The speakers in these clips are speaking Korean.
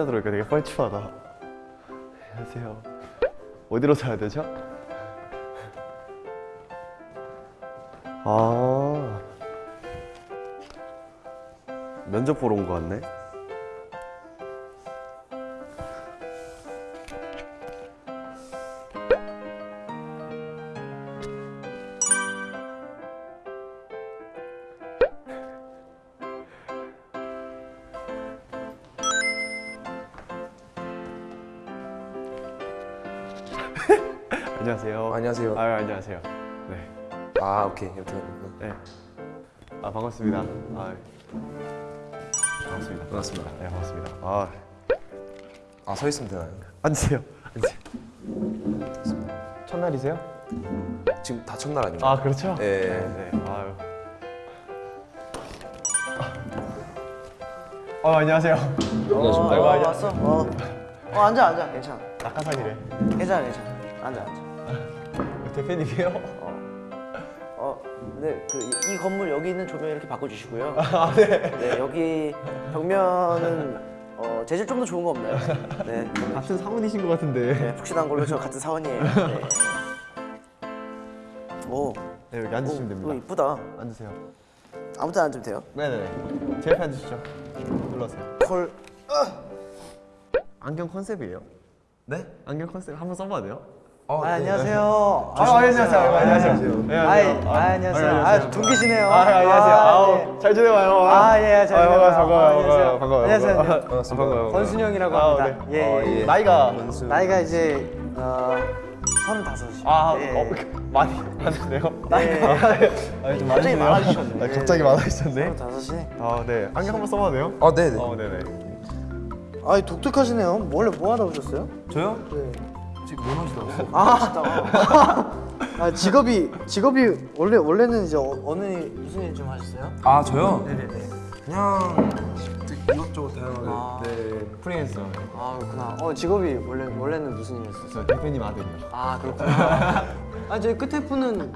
혼자 들어오니까 되게 뻘쭘하다. 안녕하세요. 어디로 사야 되죠? 아 면접 보러 온 거 같네. 안녕하세요. 안녕하세요. 아 안녕하세요. 네. 아 오케이 여튼 네. 아 반갑습니다. 아 반갑습니다. 반갑습니다. 네 반갑습니다. 아 아 서 있으면 되나요? 앉으세요. 앉으세요. 첫날이세요? 지금 다 첫날 아닌가요? 아 그렇죠. 예. 네. 네. 아유. 아 안녕하세요. 안녕하십니까. 어, 안녕. 왔어? 어. 어 앉아 앉아 괜찮아 낙하산이래. 괜찮아 괜찮아 앉아 앉아 대표님이에요? 어 네 그 이 건물 여기 있는 조명 이렇게 바꿔주시고요 아 네. 네 여기 벽면은 어 재질 좀 더 좋은 거 없나요? 네, 같은 사원이신 것 같은데. 네 푹신한 걸로 저 같은 사원이에요 네. 오, 네 여기 오, 앉으시면 오 됩니다. 이쁘다 앉으세요. 아무 때나 앉으면 돼요 네네. 제 옆에 앉으시죠. 눌러세요. 헐 안경 컨셉이에요? 네? 안경 컨셉 한번 써봐도 돼요? 어, 아, 네. 안녕하세요 아, 안녕하세요. 아, 안녕하세요. 네, 아이, 안녕하세요. 아, 안녕하세요. 아, 동기시네요. 아, 안녕하세요. 아, 아우, 네. 잘 지내봐요. 아, 예, 잘 지내봐요. 반가워요, 반가워요, 아, 안녕하세요. 반가워요. 권순영이라고 아, 합니다. 네. 예, 어, 예. 나이가 나이가 이제 어, 서른다섯이. 아, 예. 어, 많이 많으시네요. 나이가 아, 좀 갑자기 많아지셨네. 아, 갑자기 많아지셨네. 서른다섯이. 아, 네. 안경 한번 써봐도 돼요? 아 네 네. 어, 네 네. 아, 독특하시네요. 원래 뭐 하다 오셨어요? 저요? 네. 지금 뭐 하시다고? 아, 아, 직업이 직업이 원래 원래는 이제 어, 일, 무슨 일 좀 하셨어요? 아 저요? 네네네. 그냥 이것저것 다양하게. 아. 네. 프리랜서. 아, 그렇구나. 어, 직업이 원래 원래는 무슨 일이었어요? 저 대표님 아들이요. 아, 그렇구나. 아, 저희 끝에 분은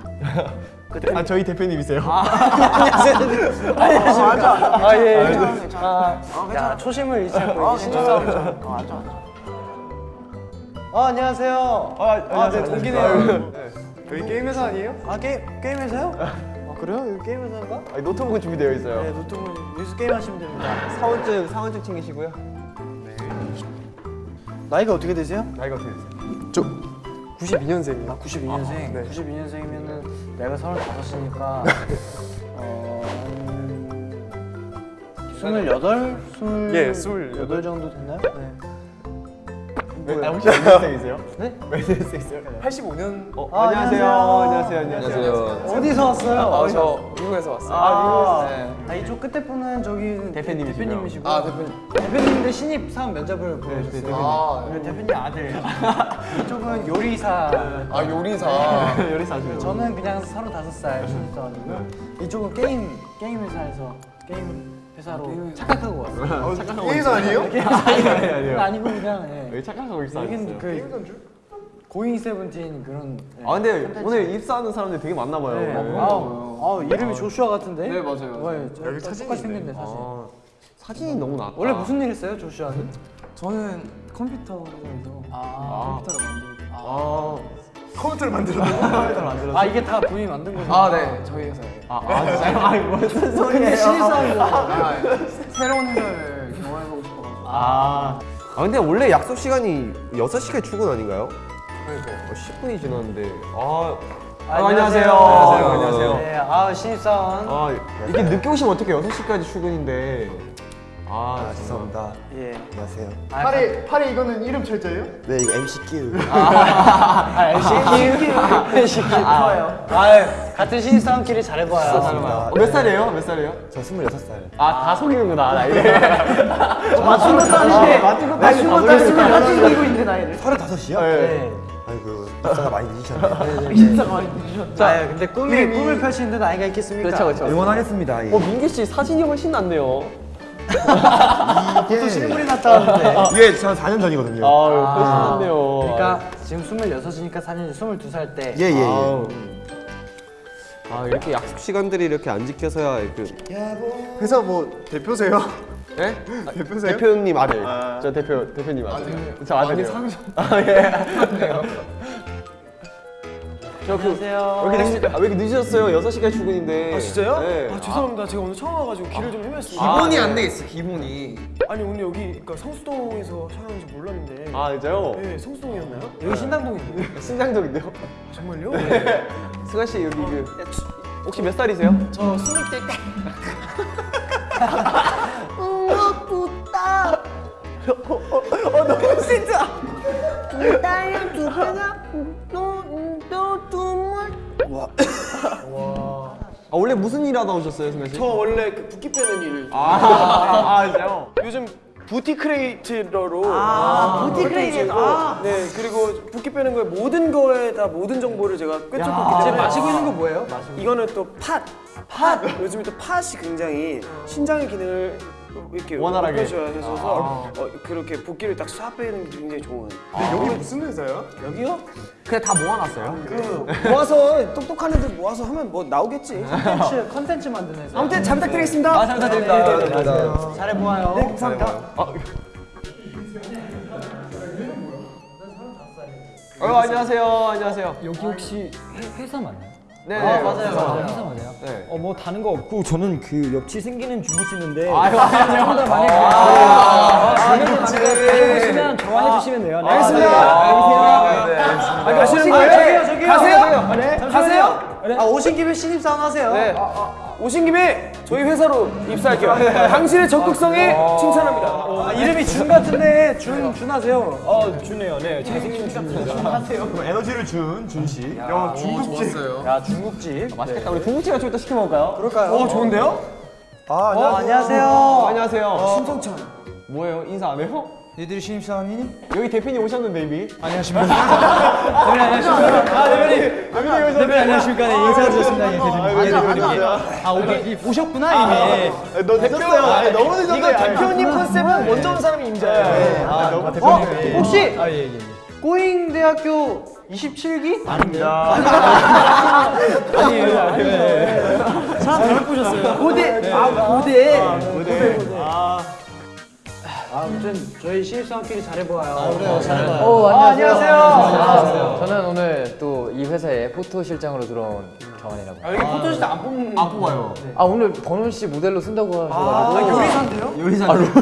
끝에 아, 저희 대표님이세요? 안녕하세요. 안녕하세요. 앉아. 아, 예, 예. 괜찮아, 괜찮아. 아, 괜찮아. 야, 초심을 잃지 않고 아. 진짜. 어, 앉아, 앉아. 어, 안녕하세요. 아, 아, 네, 동기네요. 저희 게임 회사 아니에요? 아, 게임 게임 회사요? 아, 그래요? 여기 게임 회사인가? 아니, 노트북은 준비되어 있어요. 네, 노트북 여기서 게임 하시면 됩니다. 사원증, 사원증 챙기시고요. 나이가 어떻게 되세요? 나이가 어떻게 되세요? 저 92년생이요. 아, 92년생. 네. 92년생이면은 내가 35이니까 어, 한 28? 20 예, 28. 정도 됐나요? 네. 아, 혹시 몇 년생이세요? 네? 몇 년생이세요? 85년. 어, 아, 안녕하세요. 안녕하세요. 안녕하세요. 안녕하세요. 어디서 왔어요? 아 저 미국에서 왔어요. 아, 네. 아, 이쪽 끝에 분은 저기 대표님이시고요. 대표님이시고 아 대표님. 대표님인데 신입 사원 면접을 보셨어요. 대표님. 아, 대표님 아들. 이쪽은 요리사. 아 요리사. 요리사시고. 저는 그냥 35살 신입 사원이고요. 이쪽은 게임 게임 회사에서 게임 회사로 착각하고 왔어요. 착각하고 게임사 아니에요? 아니, 아니, 아니에요. 아니고 그냥 예. 왜 착각하고 있어요? 여기는 그 고잉 세븐틴 그런. 예. 아 근데 오늘 입사하는 사람들 되게 많나 봐요. 네. 어. 아, 아, 이름이 조슈아 같은데? 네, 맞아요. 네, 저- 여기 사진이 생겼네 사진. 아, 사진이 너무 낫다. 원래 무슨 일 했어요, 조슈아는? 저는 컴퓨터 회사에서 아, 컴퓨터를 만들고 아, 컴퓨터를 만들어. 컴퓨터를 만들어서. 아 이게 다 본인이 만든 거죠? 아 네 저희 회사에 아, 아 진짜요? 아니 무슨 소리예요? 신입사원이고. 아, 새로운 회사를 경험해보고 싶어가지고 아, 아 근데 원래 약속 시간이 6시까지 출근 아닌가요? 그러니까요 10분이 지났는데. 아, 아, 안녕하세요. 안녕하세요. 안녕하세요. 네, 아 신입사원. 아, 이게 늦게 오시면 어떻게 6시까지 출근인데. 아, 죄송합니다. 예. 안녕하세요. 아, 팔이 팔이 이거는 이름 철자예요? 네 이거 MCQ. 아, LCQ. LCQ 좋아요. 아, 같은 신입사원끼리 잘해봐요. 감사합니다. 어, 몇 살이에요? 몇 살이에요? 저 26살. 아, 다 속이는구나, 나이를. 맞춘 것도 아닌데. 맞춘 것도 맞춘 것도 아니고 맞추고 있는데 나이를. 35이요? 네. 아이고 입사가 많이 늦으셨네. 진짜 많이 늦으셨다. 아, 근데 꿈이 꿈을 펼치는데 나이가 있겠습니까? 그렇죠, 그렇죠. 응원하겠습니다. 예. 어, 민기 씨 사진이 훨씬 낫네요. 또 실물이 났다는데. 이게 저 4년 전이거든요. 아유, 훨씬 낫네요. 그러니까 지금 26이니까 사실 22살 때. 예예 예. 아우. 아, 이렇게 약속 시간들이 이렇게 안 지켜서야 그 회사 뭐 대표세요? 네? 대표세요? 대표님 아들. 저 대표 대표님 아들. 저 아들이요. 아 예. 저그 안녕하세요. 왜 이렇게, 늦, 아, 왜 이렇게 늦으셨어요? 6시까지 출근인데. 아 진짜요? 네. 아 죄송합니다. 제가 오늘 처음 와가지고 길을 좀 헤맸습니다. 기본이 아, 안 네. 돼 있어. 기본이. 아니 오늘 여기 그러니까 성수동에서 촬영하는지 몰랐는데. 아 진짜요? 네, 성수동이었나요? 여기 신당동인데. 신장적인데요? 아, 정말요? 승환 씨 여기 그 혹시 몇 살이세요? 저 스무 대 때. 아 원래 무슨 일 하다 오셨어요, 씨? 저 원래 그 붓기 빼는 일. 아, 아, 아 진짜요? 요즘 뷰티 크리에이터로. 아, 뷰티 크리에이터. 아. 네 그리고 붓기 빼는 거에 모든 거에 다 모든 정보를 제가 꿰뚫고 있기 때문에. 마시고 있는 거 뭐예요? 이거는 또 팥. 팥. 요즘에 또 팥이 굉장히 신장의 기능을 이렇게 원활하게. 해줘야 해서 어, 그렇게 붓기를 딱 쏴 빼는 게 굉장히 좋은. 여기 무슨 회사야? 여기요? 그냥 다 모아놨어요? 그 모아서 똑똑한 애들 모아서 하면 뭐 나오겠지. 컨텐츠, 컨텐츠 만드는 회사. 아무튼 잘 부탁드리겠습니다. 아, 잘 부탁드립니다. 잘해 보아요. 네, 감사합니다. 어, 안녕하세요. 안녕하세요. 여기 혹시 회, 회사 맞나요? 네, 아, 네, 맞아요, 회사, 맞아요. 회사 맞아요? 네. 어 뭐 다른 거 없고 저는 그 옆치 생기는 주부치는데 아유, 아니요. 좀더 많이 아, 가시면 네. 보시면 좋아해 주시면 돼요. 네. 아, 네, 알겠습니다. 아, 가시는 거예요? 거예요? 저기요, 저기요. 가세요? 네. 가세요? 아, 오신 김에 신입사원 하세요. 네. 오신 김에 저희 회사로 입사할게요. 당신의 적극성에 칭찬합니다. 아, 이름이 준 같은데 준, 준 하세요. 어 주네요. 네 잘생긴 주입니다. 에너지를 준 준씨. 야, 중국집. 야, 중국집. 맛있겠다. 우리 중국집가 좀 이따 시켜 먹을까요? 그럴까요? 어, 좋은데요? 아, 어, 안녕하세요. 어, 안녕하세요. 신성찬. 뭐예요? 인사 안 해요? 니들이 신입사원이니? 여기 대표님 오셨는데 이미. 대표님 안녕하십니까? 네, 인사드렸습니다. 예, 대표님. 아 오케이 오셨구나 이미. 너 늦었어요. 아니, 너무 늦었어요. 이거 대표님 컨셉은 먼저 온 사람이 임자예요. 아 어? 대표님. 혹시 아예 예. 예. 꼬잉 대학교 27기? 아니에요. 아니에요. 사람 잘못 보셨어요. 고대. 아, 고대. 고대, 고대. 아, 아무튼 저희 신입사원끼리 잘해보아요. 그래요, 잘해봐요. 어, 아, 안녕하세요. 안녕하세요. 저는 오늘 또 이 회사에 포토 실장으로 들어온 정원이라고. 아, 여기 포토시트 안 뽑는. 안 뽑아요. 아 오늘 번훈 씨 모델로 쓴다고 하셔가지고. 요리사인데요?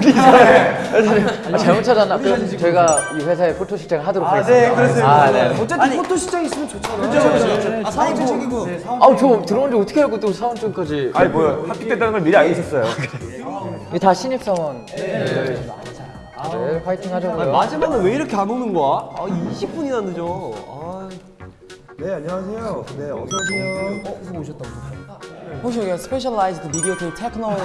아, 잘못 찾았나? 그럼 저희가 이 회사에 포토 실장을 하도록 아, 하겠습니다. 네, 그랬어요. 아, 네. 어쨌든 포토 시장 있으면 좋잖아요. 아, 사원증 챙기고. 네, 사원 아우 저 들어온 지 어떻게 알고 또 사원증까지? 아니 뭐야? 합격됐다는 걸 미리 알고 있었어요. 이게 다 신입사원. 네. 네, 화이팅 하자고요. 마지막은 왜 이렇게 안 오는 거야? 아 20분이나 늦어. 아. 네, 안녕하세요. 네, 어서 오세요. 혹시 여기가 specialized video tape technology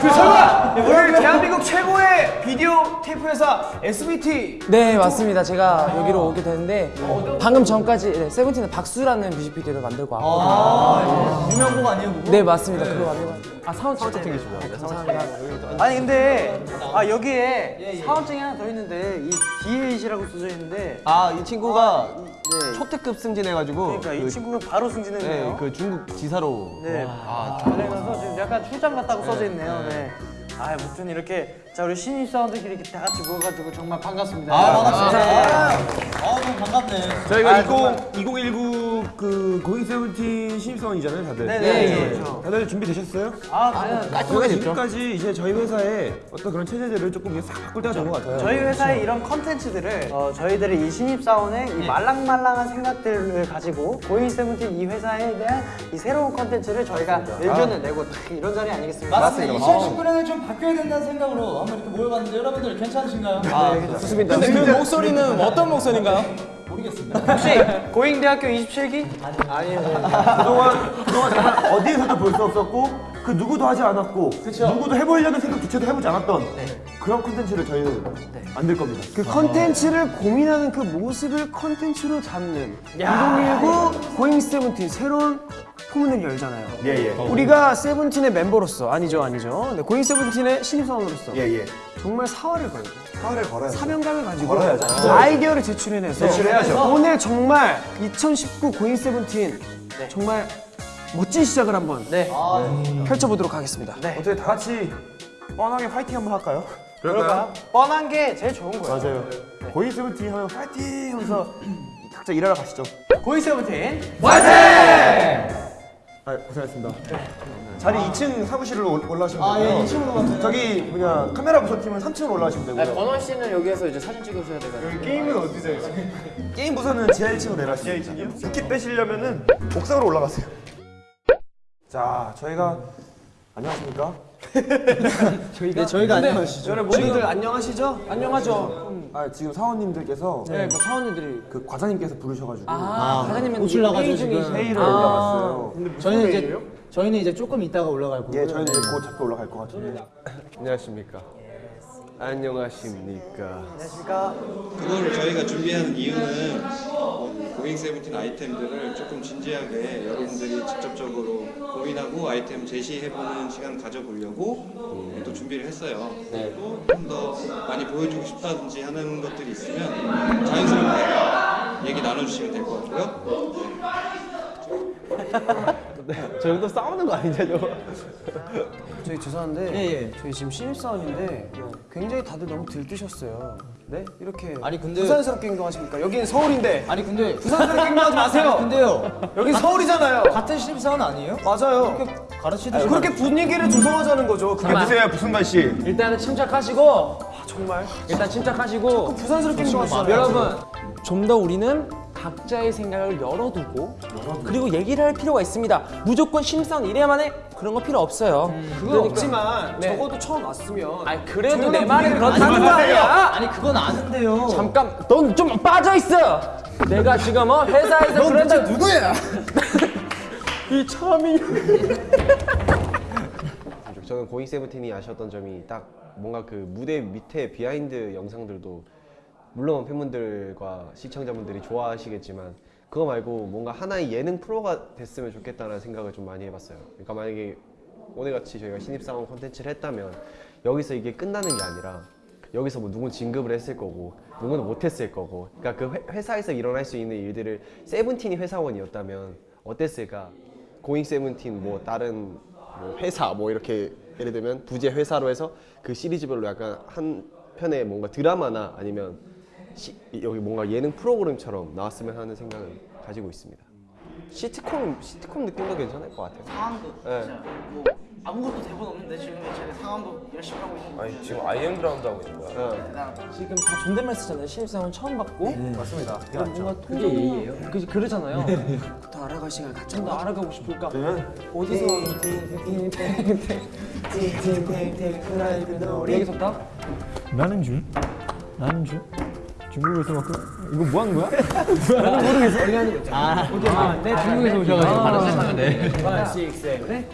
그 설마 오늘 대한민국 최고의 비디오 테이프 회사 SBT 네 맞습니다 제가 여기로 오게 되는데 방금 전까지 네, 세븐틴의 박수라는 뮤직비디오를 만들고 왔거든요 유명 곡 아니에요, 그거? 네 맞습니다 그거 만들고 왔- 아 사원 진짜 챙기시고요 감사합니다 아니, 근데, 아, 여기에 사원증이 하나 더 있는데, 이 DH라고 써져 있는데, 아 이 친구가 네. 초특급 승진해가지고. 그러니까 이 그- 친구가 바로 승진했네요. 네, 그 중국 지사로. 네. 아, 그래서 지금 약간 출장 갔다고 써져 있네요. 네. 아, 아무튼 이렇게 자 우리 신입 사원들끼리 이렇게 다 같이 모여가지고 정말 반갑습니다. 아, 반갑습니다. 아, 너무 반갑네. 저희가 20, 2019 그 고잉 세븐틴 신입 사원이잖아요, 다들. 네, 예, 네, 예. 그렇죠. 다들 준비 되셨어요? 아, 그냥 저희가 지금까지 이제 저희 회사에 어떤 그런 체제들을 조금 이제 싹 바꿀 때가 된 것 같아요. 저희 회사의 이런 컨텐츠들을 어, 저희들의 이 신입 사원의 이 말랑말랑한 생각들을 가지고 고잉 세븐틴 이 회사에 대한 이 새로운 컨텐츠를 저희가 의견을 내고 딱 이런 자리 아니겠습니까? 맞습니다. 2019년에 좀 바뀌어야 된다는 생각으로 한번 이렇게 모여봤는데 여러분들 괜찮으신가요? 좋습니다. 근데 그 목소리는 어떤 목소리인가요? 혹시 고잉 대학교 27기? 그동안, 그동안 정말 어디에서도 볼 수 없었고 그 누구도 하지 않았고 누구도 해보려는 생각 자체도 해보지 않았던 그런 콘텐츠를 저희는 만들 겁니다. 그 컨텐츠를 고민하는 그 모습을 컨텐츠로 담는 2019 고잉 세븐틴 새로운 포문을 열잖아요. 예, 예. 우리가 세븐틴의 멤버로서 아니죠, 아니죠. 네, 고잉 세븐틴의 신입사원으로서 예, 예. 정말 사활을 걸고 사활을 걸어야 사명감을 가지고 걸어야죠. 아이디어를 제출해내서 제출해야죠. 오늘 정말 2019 고잉 세븐틴 정말 멋진 시작을 한번 펼쳐보도록 하겠습니다. 어떻게 다 같이 뻔하게 화이팅 한번 할까요? 그럴까요? 뻔한 게 제일 좋은 거예요. 맞아요. 고잉 세븐틴 하면 파이팅 하면서 각자 일하러 가시죠. 고잉 세븐틴 아, 고생하셨습니다. 자리 2층 사무실로 올- 올라오시면 되고요. 아, 예, 2층으로 가세요. 저기 뭐냐 카메라 부서팀은 3층으로 올라오시면 되고요. 전원우 씨는 여기에서 이제 사진 찍으셔야 돼가지고. 게임은 어디서 해요? 게임 부서는 지하 1층으로 내려가시면 지하 1층이요? 붓기 빼시려면은 옥상으로 올라가세요. 자, 저희가 안녕하십니까? 네, 저희가 안녕하시죠. 여러분 모두들 안녕하시죠? 안녕하죠. 아, 지금 사원님들께서 네, 뭐 사원님들이 그 과장님께서 부르셔가지고 아, 과장님은 옷을 나가지고 회의 지금. 회의를 아. 올라갔어요. 저희는 이제 저희는 이제 조금 있다가 올라갈 거고요. 예, 저희는 이제 곧 잡혀 올라갈 것 같은데. 안녕하십니까. 안녕하십니까. 그거를 저희가 준비하는 이유는 어, 고잉 세븐틴 아이템들을 조금 진지하게 여러분들이 직접적으로 고민하고 아이템 제시해보는 시간 가져보려고 어, 또 준비를 했어요. 그리고 좀더 많이 보여주고 싶다든지 하는 것들이 있으면 자연스럽게 얘기 나눠주시면 될 것 같고요. 저 정도 싸우는 거 아니냐 저거? 저희 죄송한데 예, 예. 저희 지금 신입사원인데 굉장히 다들 너무 들뜨셨어요. 네? 이렇게 아니, 근데- 부산스럽게 행동하십니까? 여기는 서울인데 아니 근데 부산스럽게 행동하지 마세요. 근데요. 여기 서울이잖아요. 같은 신입사원 아니에요? 맞아요. 가르치듯이 그렇게 분위기를 조성하자는 거죠. 그게 드세요 부승관 씨. 일단은 침착하시고 아, 정말 일단 침착하시고 부산스럽게 행동하시잖아요. 여러분 좀 더 우리는 각자의 생각을 열어두고 그리고 얘기를 할 필요가 있습니다. 무조건 신입사원 이래야만 해 그런 거 필요 없어요. 그건 없지만 네. 적어도 처음 왔으면 아니 그래도 내 말은 그렇다는 거 아니야. 아니 그건 아는데요. 잠깐 넌 좀 빠져 있어. 내가 지금 어 회사에서 브랜드 누구야? 이 참이 저는 고잉 세븐틴이 아쉬웠던 점이 딱 뭔가 그 무대 밑에 비하인드 영상들도 물론 팬분들과 시청자분들이 좋아하시겠지만 그거 말고 뭔가 하나의 예능 프로가 됐으면 좋겠다는 생각을 좀 많이 해봤어요. 그러니까 만약에 오늘같이 저희가 신입사원 콘텐츠를 했다면 여기서 이게 끝나는 게 아니라 여기서 뭐 누군 진급을 했을 거고 누구는 못했을 거고 그러니까 그 회, 회사에서 일어날 수 있는 일들을 세븐틴이 회사원이었다면 어땠을까 고잉 세븐틴 뭐 다른 뭐 회사 뭐 이렇게 예를 들면 부재 회사로 해서 그 시리즈별로 약간 한 편의 뭔가 드라마나 아니면 시, 여기 뭔가 예능 프로그램처럼 나왔으면 하는 생각을 가지고 있습니다. 시트콤 시트콤 느낌도 괜찮을 것 같아요. 상황도 네. 뭐 아무것도 대본 없는데 지금 제가 상황도 열심히 하고 있는 아니 지금 IM 라운드 하고 있는 거야. 지금 다 존댓말 쓰잖아요. 신입사원 처음 받고 맞습니다. 그럼 뭔가 그게 예의예요? 그 그러잖아요. 더 알아갈 시간 갖자. 좀더 알아가고 싶을까? 어디서 줄? 중국에서 막 그, 이거 뭐 하는 거야? 아, 네 중국에서 오셔가지고 바로 돼. 5, 6, 7, 네?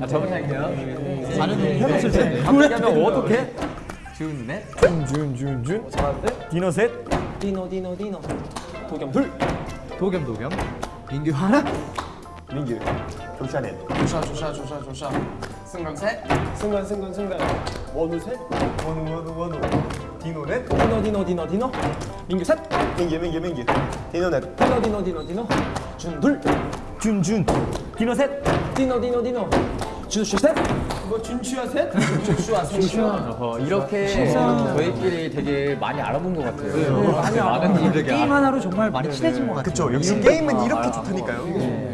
아 저번에 할게요. 다른 해봤을 텐데. 갑자기 하면 어떡해? 준 넷. 준준준준 디노 셋 디노 디노 디노 도겸 둘 도겸 도겸. 민규 하나. 민규, 경찰에. 조샤 조샤 조샤 조샤. 승관 셋. 승관 승관 승관. 원우 셋. 원우, 원우, 원우. 디노 넷. 디노 디노 디노 디노 민규 셋 민규, 민규, 민규. 디노 넷. 디노 디노 디노 디노 준 둘 준준 디노 셋 디노 디노 디노 준슈 셋 뭐 준추야 셋? 어, 이렇게 저희끼리 되게 많이 알아본 것 같아요. 많이 많은 분들에게 게임 하나로 정말 많이 친해진 것 같아요. 그쵸, 역시 게임은 이렇게 좋다니까요.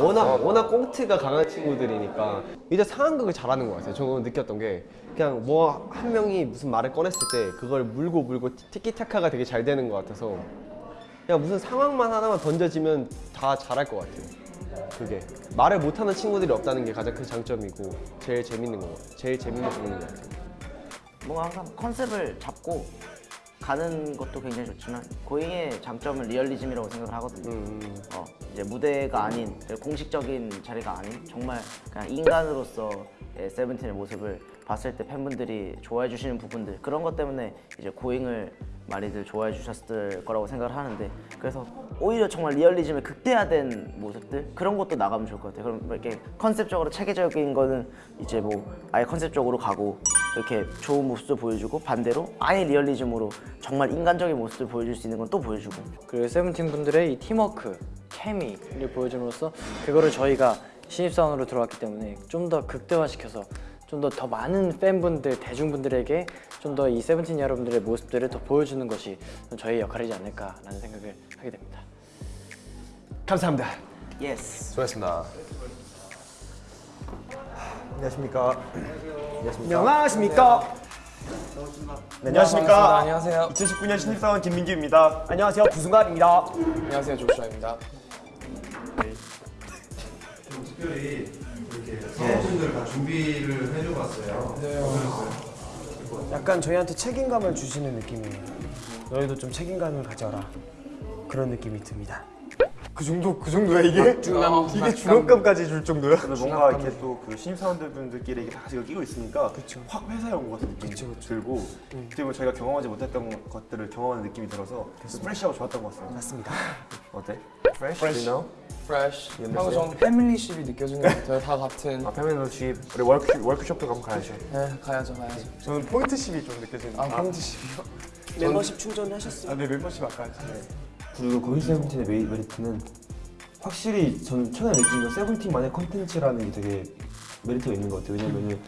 워낙 워낙 꽁트가 강한 친구들이니까 이제 상황극을 잘하는 것 같아요. 저는 느꼈던 게 그냥 뭐 한 명이 무슨 말을 꺼냈을 때 그걸 물고 물고 티키타카가 되게 잘 되는 것 같아서 그냥 무슨 상황만 하나만 던져지면 다 잘할 것 같아요. 그게 말을 못하는 친구들이 없다는 게 가장 큰 장점이고 제일 재밌는 거 제일 재밌는 부분인 것 같아요. 뭔가 항상 컨셉을 잡고 가는 것도 굉장히 좋지만 고잉의 장점은 리얼리즘이라고 생각을 하거든요. 음, 어, 이제 무대가 아닌 공식적인 자리가 아닌 정말 그냥 인간으로서 의 세븐틴의 모습을 봤을 때 팬분들이 좋아해 주시는 부분들 그런 것 때문에 이제 고잉을 많이들 좋아해 주셨을 거라고 생각을 하는데 그래서 오히려 정말 리얼리즘에 극대화된 모습들 그런 것도 나가면 좋을 것 같아요. 그럼 이렇게 컨셉적으로 체계적인 거는 이제 뭐 아예 컨셉적으로 가고 이렇게 좋은 모습도 보여주고 반대로 아예 리얼리즘으로 정말 인간적인 모습을 보여줄 수 있는 건 또 보여주고 그 세븐틴 분들의 이 팀워크, 케미를 보여줌으로써 그거를 저희가 신입사원으로 들어왔기 때문에 좀 더 극대화시켜서 좀더더 많은 팬분들, 대중분들에게 좀 더 이 세븐틴 여러분들의 모습들을 더 보여주는 것이 좀 저희 역할이지 않을까라는 생각을 하게 됩니다. 감사합니다. Yes. 수고하셨습니다. 안녕하십니까. 안녕하십니까. 네, 안녕하십니까. 안녕하세요. 2019년 신입사원 김민규입니다. 안녕하세요. 부승관입니다. 안녕하세요. 조슈아입니다. 특별히 이렇게 사원분들 다 준비를 해줘봤어요. 약간 저희한테 책임감을 주시는 느낌이에요. 너희도 좀 책임감을 가져라. 그런 느낌이 듭니다. 그 정도 그 정도야 이게? 이게 중압감까지 줄 정도야? 근데 뭔가 이렇게 또 그 신입사원들분들끼리 이게 다 같이 끼고 있으니까 확 회사에 온 것 같은 느낌이 들고 그리고 저희가 경험하지 못했던 것들을 경험하는 느낌이 들어서 프레시하고 좋았던 것 같습니다. 맞습니다. 어때? You know? fresh. 하고 좀 familyship이 느껴지는 것 같아요. 다 같은. 아 familyship 우리 워크 워크숍도 가면 가야죠. 네, 가야죠, 가야죠. 저는 pointship이 좀 느껴지는. 아, pointship이요? 멤버십 충전하셨어요? 아, 네 멤버십 아까 네. 그리고 고잉 세븐틴의 메리, 메리트는 확실히 저는 최근에 느낀 건 세븐틴만의 컨텐츠라는 게 되게 메리트가 있는 것 같아요. 왜냐면은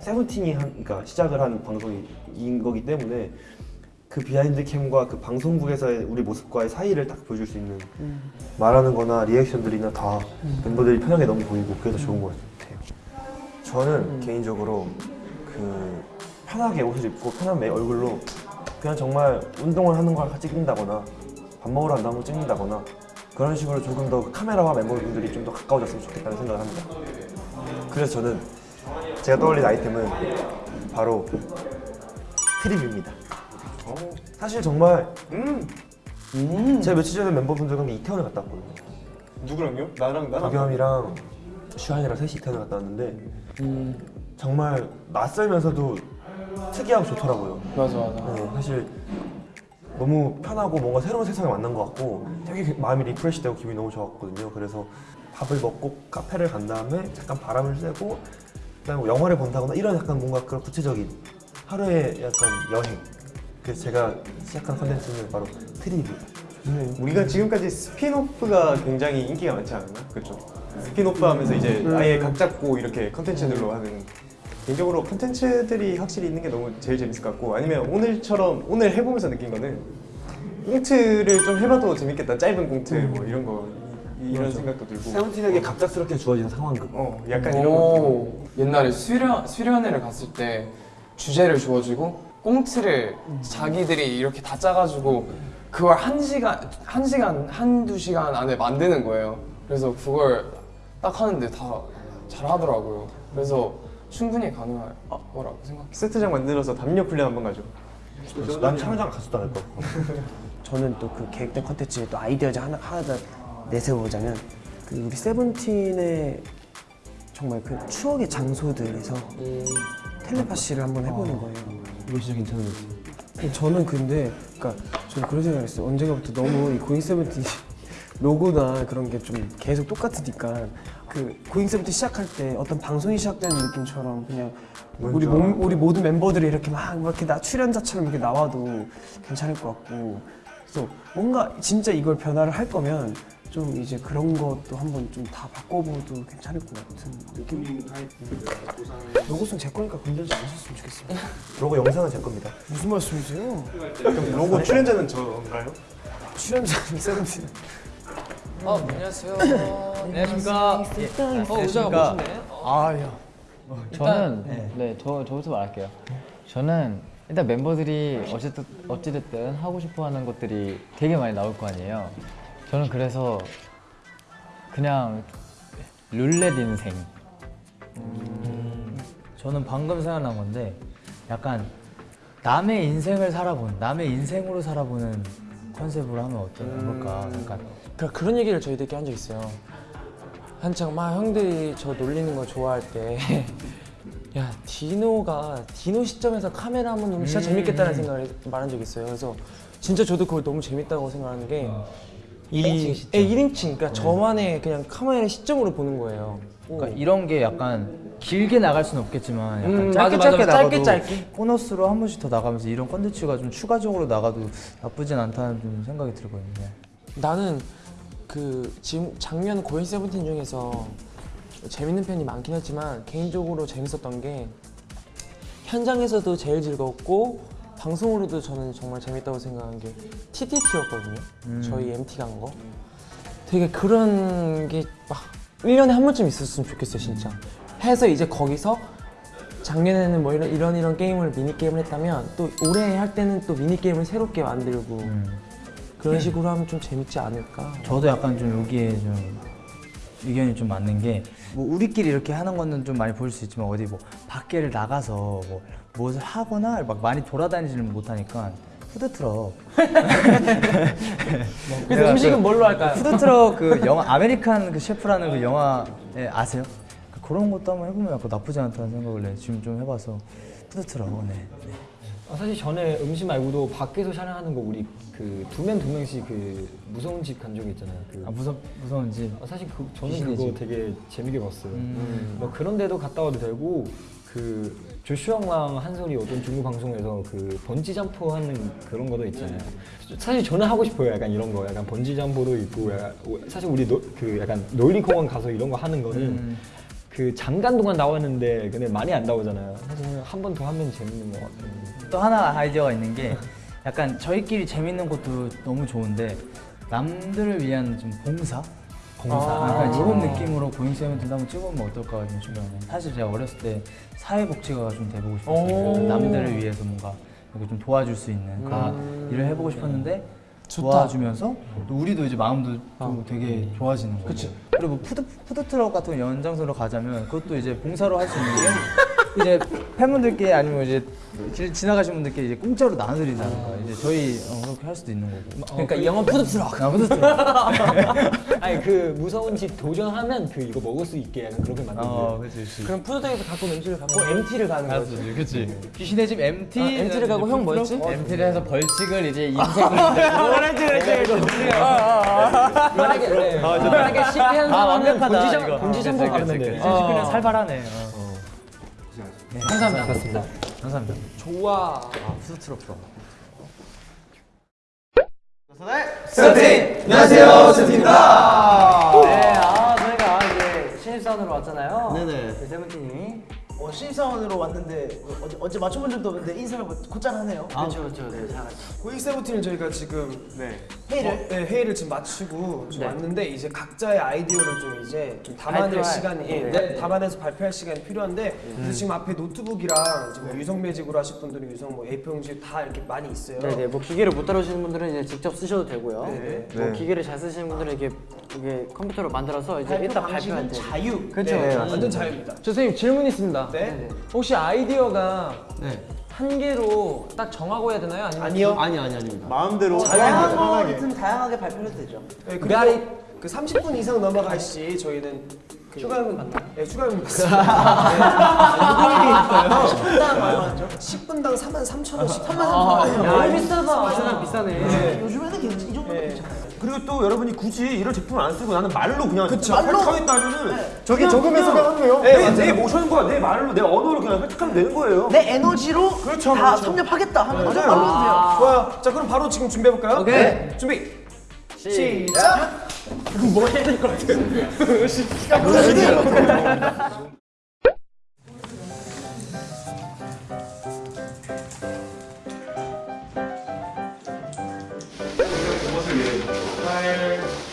세븐틴이 한, 그러니까 시작을 한 방송인 거기 때문에 그 behind cam과 그 방송국에서의 우리 모습과의 사이를 딱 보여줄 수 있는 말하는 거나 리액션들이나 다 멤버들이 편하게 너무 보이고 그게 더 좋은 것 같아요. 저는 개인적으로 그 편하게 옷을 입고 편한 맨 얼굴로 그냥 정말 운동을 하는 걸 같이 찍는다거나 밥 먹으러 간다고 찍는다거나 그런 식으로 조금 더 카메라와 멤버분들이 좀 더 가까워졌으면 좋겠다는 생각을 합니다. 그래서 저는 제가 떠올린 아이템은 바로 트립입니다. 사실 정말 제가 며칠 전에 멤버분들과 함께 이태원을 갔다 왔거든요. 누구랑요? 나랑 나랑. 박영이랑 슈한이랑 셋이 이태원을 갔다 왔는데 정말 낯설면서도 특이하고 좋더라고요. 맞아, 맞아. 네, 사실 너무 편하고 뭔가 새로운 세상에 만난 것 같고 되게 마음이 리프레시되고 기분이 너무 좋았거든요. 그래서 밥을 먹고 카페를 간 다음에 잠깐 바람을 쐬고 그다음에 뭐 영화를 본다거나 이런 약간 뭔가 그런 구체적인 하루의 약간 여행. 그래서 제가 시작한 컨텐츠는 바로 trip입니다. 우리가 지금까지 spin-off가 굉장히 인기가 많지 않았나? 그렇죠. 스피노프 하면서 이제 아예 각 잡고 이렇게 컨텐츠들로 하는 개인적으로 컨텐츠들이 확실히 있는 게 너무 제일 재밌을 것 같고 아니면 오늘처럼 오늘 해보면서 느낀 거는 꽁트를 좀 해봐도 재밌겠다 짧은 꽁트 뭐 이런 거 이- 이런 생각도 들고 세븐틴에게 갑작스럽게 주어진 상황극. 어 약간 이런 거 오, 옛날에 수련, 수련회를 갔을 때 주제를 주어지고 꽁트를 자기들이 이렇게 다 짜가지고 그걸 한 시간, 한 시간, 한두 시간 안에 만드는 거예요. 그래서 그걸 딱 하는데 다 잘하더라고요. 그래서 충분히 가능할 거라고 생각해요. 세트장 만들어서 담력 훈련 한번 가죠. 난 촬영장 않을 것 같고. 저는 또 그 계획된 컨텐츠에 또 아이디어 중 하나 하나 더 내세워보자면 그 우리 세븐틴의 정말 그 추억의 장소들에서 텔레파시를 한번 해보는 거예요. 이거 진짜 괜찮은 것. 저는 근데 그러니까 저는 그런 생각했어요. 언젠가부터 너무 이 고잉 세븐틴 로고나 그런 게 좀 계속 똑같으니까 그 고잉 세븐틴 시작할 때 어떤 방송이 시작되는 느낌처럼 그냥 우리 몸, 우리 모든 멤버들이 이렇게 막 이렇게 나 출연자처럼 이렇게 나와도 괜찮을 것 같고 그래서 뭔가 진짜 이걸 변화를 할 거면 좀 이제 그런 것도 한번 좀 다 바꿔봐도 괜찮을 것 같은 느낌. 로고송 제 거니까 건들지 않으셨으면 좋겠어요. 로고 영상은 제 겁니다. 무슨 말씀이세요? 그럼 로고 출연자는 저인가요? 출연자는 세븐틴. 어, 안녕하세요. 안녕하십니까. 어, 의자가 멋있네. 아야. 저는 네, 저 저부터 말할게요. 저는 일단 멤버들이 어쨌든 어찌됐든 하고 싶어하는 것들이 되게 많이 나올 거 아니에요. 저는 그래서 그냥 룰렛 인생. 저는 방금 생각난 건데 약간 남의 인생을 살아본 남의 인생으로 살아보는 컨셉으로 하면 어떨까 약간 그, 그런 얘기를 저희들끼리 한 적 있어요. 한창 막 형들이 저 놀리는 거 좋아할 때. 야 디노가 디노 시점에서 카메라 한번 보면 진짜 재밌겠다는 생각을 해- 말한 적이 있어요. 그래서 진짜 저도 그걸 너무 재밌다고 생각하는 게 이, 1인칭 시점. 예, 1인칭. 그러니까 저만의 그냥 카메라 시점으로 보는 거예요. 그러니까 이런 게 약간 길게 나갈 수는 없겠지만 약간 음, 짧게 맞아, 맞아. 짧게 나가도 짧게, 짧게. 보너스로 한 번씩 더 나가면서 이런 컨텐츠가 좀 추가적으로 나가도 나쁘진 않다는 좀 생각이 들거든요. 나는 그 지금 작년 고인 세븐틴 중에서 재밌는 편이 많긴 했지만 개인적으로 재밌었던 게 현장에서도 제일 즐겁고 방송으로도 저는 정말 재밌다고 생각한 게 TTT였거든요. 음. 저희 MT 간 거. 되게 그런 게 막 1년에 한 번쯤 있었으면 좋겠어요, 진짜. 해서 이제 거기서 작년에는 뭐 이런 이런, 이런 게임을 미니 게임을 했다면 또 올해 할 때는 또 미니 게임을 새롭게 만들고 그런 식으로 하면 좀 재밌지 않을까. 저도 약간 좀 여기에 좀 의견이 좀 맞는 게 뭐 우리끼리 이렇게 하는 거는 좀 많이 보일 수 있지만 어디 뭐 밖에를 나가서 뭐 무엇을 하거나 막 많이 돌아다니지는 못하니까 푸드트럭 그래서 음식은 뭘로 할까요? 푸드트럭 그 영화 아메리칸 그 셰프라는 그 영화 예, 아세요? 그 그런 것도 한번 해보면 나쁘지 않다는 생각을 네, 지금 좀 해봐서 푸드트럭 네. 네. 아, 사실 전에 음식 말고도 밖에서 촬영하는 거 우리 그 두 명 두 명씩 그 무서운 집 간 적이 있잖아요. 그 아 무서 무서운 집. 아, 사실 그 저는 그거 집. 되게 재밌게 봤어요. 음. 뭐 그런 데도 갔다 와도 되고 그 조슈아랑 한솔이 어떤 중국 방송에서 그 번지 점프 하는 그런 거도 있잖아요. 사실 저는 하고 싶어요. 약간 이런 거, 약간 번지 점프도 있고, 약간 사실 우리 노, 그 약간 놀이공원 가서 이런 거 하는 거는 음. 그 잠깐 동안 나왔는데 근데 많이 안 나오잖아요. 사실 한번 더 하면 재밌는 것 같아요. 또 하나 아이디어가 있는 게 약간 저희끼리 재밌는 것도 너무 좋은데 남들을 위한 좀 봉사? 봉사? 아. 약간 이런 느낌으로 고잉 세븐틴 한번 찍어보면 어떨까 좀 싶어요. 사실 제가 어렸을 때 사회복지가가 좀 돼보고 싶었어요. 오. 남들을 위해서 뭔가 이렇게 좀 도와줄 수 있는 음. 일을 해보고 싶었는데 좋다. 도와주면서 또 우리도 이제 마음도 좀 어. 되게 좋아지는 그치. 그리고 뭐 푸드, 푸드 트럭 같은 거 연장선으로 가자면 그것도 이제 봉사로 할 수 있는 게 이제 팬분들께 아니면 이제 길 지나가신 분들께 이제 공짜로 나눠드린다는 거 이제 저희 어, 그렇게 할 수도 있는 거고 그러니까 이 영화 푸드트럭. 아, 푸드트럭 아니 그 무서운 집 도전하면 그 이거 먹을 수 있게 약간 그렇게 만들고. 어, 그치. 그럼 푸드트럭에서 갖고 온 음식을 갖고 MT를 가는 거지. 그치, 그치. 귀신의 집 MT. 아, MT를 가고 형 뭐였지? MT를 해서 벌칙을 이제 인생으로 그렇지 그렇지. 만약에 네. 만약에 실패한 아, 사람은 본지점. 본지점으로 가면 돼. 그치. 실패는 살벌하네. 어. 네, 감사합니다. 맞습니다. 감사합니다. 좋아. 푸드트럭 좋아. 세븐틴! 안녕하세요, 세븐틴입니다. 네, 아, 저희가 이제 신입사원으로 왔잖아요. 네네. 네, 세븐틴이. 어, 신입사원으로 왔는데 어제, 어제 맞춰본 적도 없는데 인사를 뭐 곧잘 하네요. 그렇죠, 그렇죠. 네, 잘 고잉 세븐틴을 저희가 지금 네. 회의를 어, 네, 회의를 지금 마치고 좀 네. 왔는데 이제 각자의 아이디어를 좀 이제 좀 담아낼 시간이 예, 네. 네, 담아내서 발표할 시간이 필요한데 그래서 지금 앞에 노트북이랑 지금 뭐 유성 매직으로 하실 분들은 유성 뭐 A4 용지 다 이렇게 많이 있어요. 네, 네. 뭐 기계를 못 다루시는 분들은 이제 직접 쓰셔도 되고요. 네. 뭐 네. 기계를 잘 쓰시는 분들은 이게 이게 컴퓨터로 만들어서 이제 발표 일단 발표할 때 자유. 그렇죠. 네, 그렇죠. 완전 자유입니다. 저 선생님 질문 있습니다. 네. 혹시 아이디어가 한 개로 딱 정하고 해야 되나요? 아니면 아니요. 아니 아니 아닙니다. 마음대로 다양한 편하게. 거든 다양하게 발표해도 되죠. 네, 그리고 그 30분 이상 넘어갈 시 저희는 그 휴가요금 맞나? 네, 휴가요금 받습니다. 네. 10분당 얼마죠? 10분당 4만 3천 원씩. 3만 3천 아, 원. 야, 비싸다. 비싸다, 비싸네. 네. 요즘에는 괜찮, 이 정도 네. 괜찮아요. 그리고 또 여러분이 굳이 이런 제품을 안 쓰고 나는 말로 그냥 그쵸. 말로 하겠다 하면은 적으면서 그냥 하는 거예요. 내, 네, 내 맞아요. 모션과 내 말로 내 언어로 그냥 획득하면 되는 거예요. 내 에너지로 그렇죠, 다 그렇죠. 섭렵하겠다 하면 맞아요. 말로 돼요. 좋아요. 자, 그럼 바로 지금 준비해 볼까요? 오케이. 네. 준비. 시작. 뭐 해야 될 것 같아요.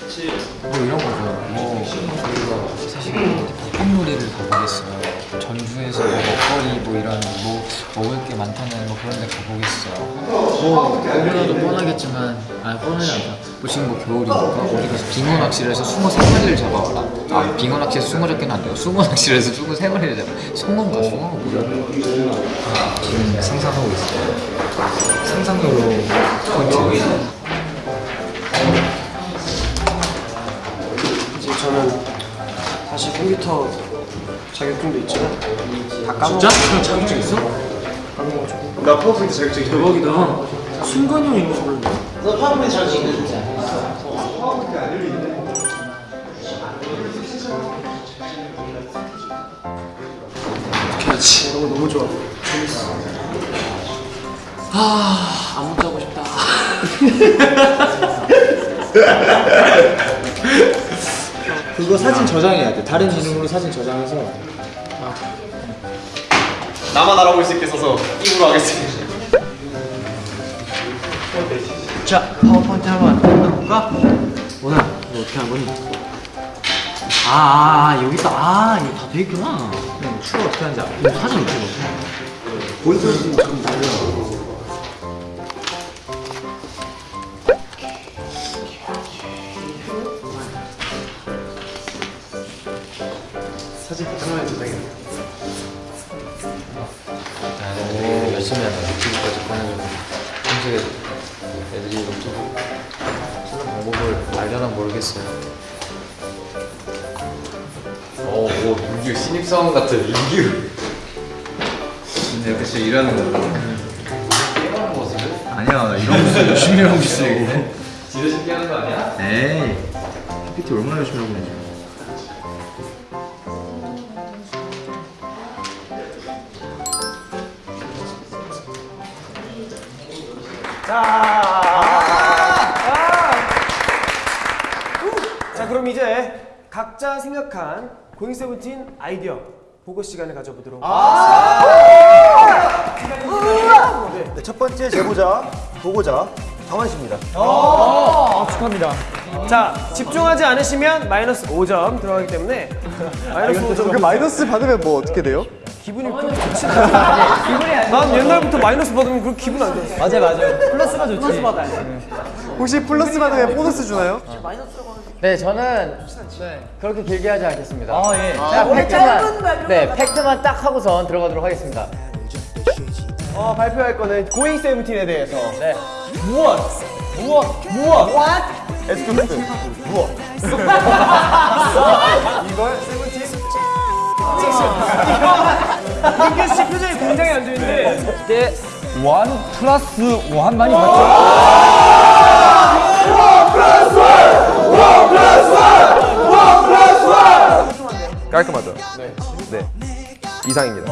뭐 이런 거죠. 뭐 저희가 사실 pop요리를 가보겠어요. 전주에서 뭐 먹거리 뭐 이런 뭐 먹을 게 많다는 뭐 그런 데 가보겠어요. 뭐 너무나도 뻔하겠지만 아니 뻔하지 않다. 뭐 지금 뭐 겨울이니까 어디 가서 빙어 낚시를 해서 숭어 세 마리를 잡아와라. 아 빙어 낚시에서 숭어 잡기는 안 돼요. 숭어 낚시를 해서 숭어 세 마리를 잡아. 숭어인가 숭어가 뭐야? 아, 지금 상상하고 있어요. 상상으로 포인트. 저는 사실 컴퓨터 자격증도 있지만 다 까먹. 진짜? 그럼 자격증 있어? 까먹어가지고. 나 파워포인트 자격증 대박이다. 순간형 있는 줄 몰랐네. 너 파워포인트 잘 찍는지 그렇지. 너무 너무 좋아. 재밌어. 아, 안 먹자고 싶다. 그거 사진 저장해야 돼. 다른 이름으로 사진 저장해서. 나만 알아볼 수 있게 써서 입으로 하겠습니다. 자, 파워포인트 한번 만들어볼까? 오늘 너 어떻게 한 거니? 아, 아, 아 여기 있다. 아, 이거 다 돼 있구나. 응, 추가 어떻게 하는지 알아. 이거 사진 어떻게 넣어? 보이스 좀 달려. 열심히 하다. 유튜브까지 꺼내주고 평소에 애들이 노트북 쓰는 방법을 알려나 모르겠어요. 오, 오, 민규 신입사원 같은 민규. 근데 이렇게 진짜 일하는 거. 모습을? 아니야 이런 모습 열심히 하고 있어 진짜 쉽게 하는 거 아니야? 에이 PPT 얼마나 열심히 하고 있는지 자 그럼 이제 각자 생각한 고잉 세븐틴 아이디어 보고 시간을 가져보도록 하겠습니다. 네, 첫 번째 제보자, 보고자 정한 씨입니다. 아, 축하합니다. 자 집중하지 않으시면 마이너스 5점 들어가기 때문에 마이너스 5점. 그 마이너스 받으면 뭐 어떻게 돼요? 기분이 그렇게 좋진 않아. 기분이 안난 옛날부터 마이너스 받으면 그렇게 기분 안 좋았어. 맞아, 맞아. 플러스가 좋지. 플러스 받아야 혹시 플러스 받으면 보너스 주나요? 네, 저는 그렇게 길게 하지 않겠습니다. 아, 예. 자, 짧은 팩트만, 네, 팩트만 딱 하고선 들어가도록 하겠습니다. 어, 발표할 거는 고잉 세븐틴에 대해서. 네. 무엇? 무엇? 무엇? What? Excuse. 무엇? 이걸 세븐틴. 민규 씨 표정이 굉장히 안 좋은데. 이게 원 플러스 원만이 맞죠? 깔끔하죠? 네. 네. 이상입니다.